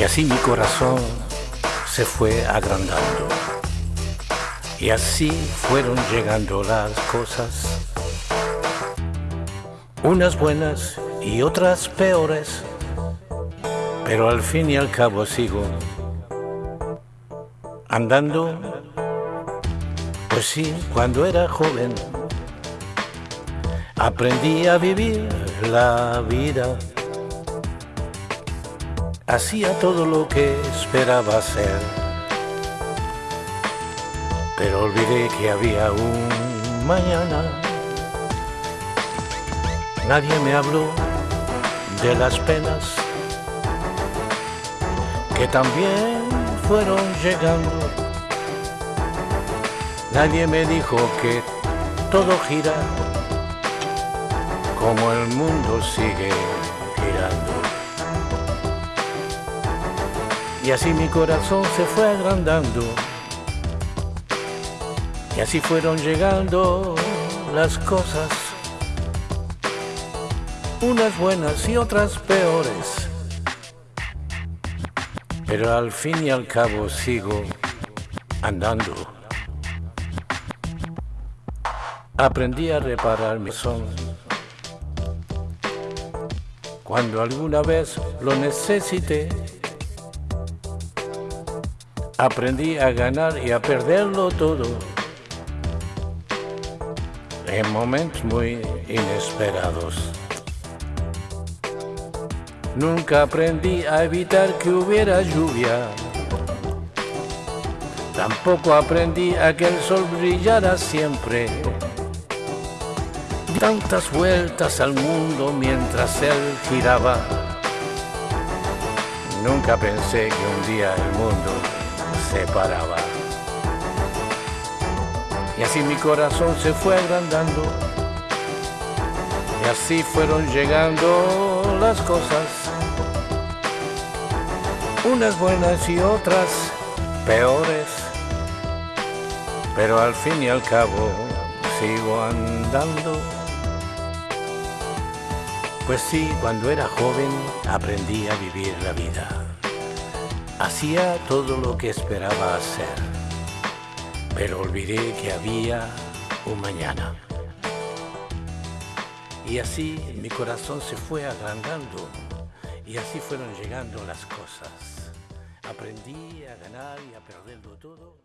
así mi corazón se fue agrandando. Y así fueron llegando las cosas, unas buenas y otras peores, pero al fin y al cabo sigo andando. Pues sí, cuando era joven aprendí a vivir la vida hacía todo lo que esperaba hacer. Pero olvidé que había un mañana. Nadie me habló de las penas que también fueron llegando. Nadie me dijo que todo gira como el mundo sigue Y así mi corazón se fue agrandando. Y así fueron llegando las cosas. Unas buenas y otras peores. Pero al fin y al cabo sigo andando. Aprendí a reparar mi son. Cuando alguna vez lo necesité, aprendí a ganar y a perderlo todo en momentos muy inesperados. Nunca aprendí a evitar que hubiera lluvia. Tampoco aprendí a que el sol brillara siempre. Tantas vueltas al mundo mientras él giraba. Nunca pensé que un día el mundo separaba. Y así mi corazón se fue agrandando. Y así fueron llegando las cosas. Unas buenas y otras peores. Pero al fin y al cabo sigo andando. Pues sí, cuando era joven aprendí a vivir la vida. Hacía todo lo que esperaba hacer, pero olvidé que había un mañana. Y así mi corazón se fue agrandando y así fueron llegando las cosas. Aprendí a ganar y a perderlo todo.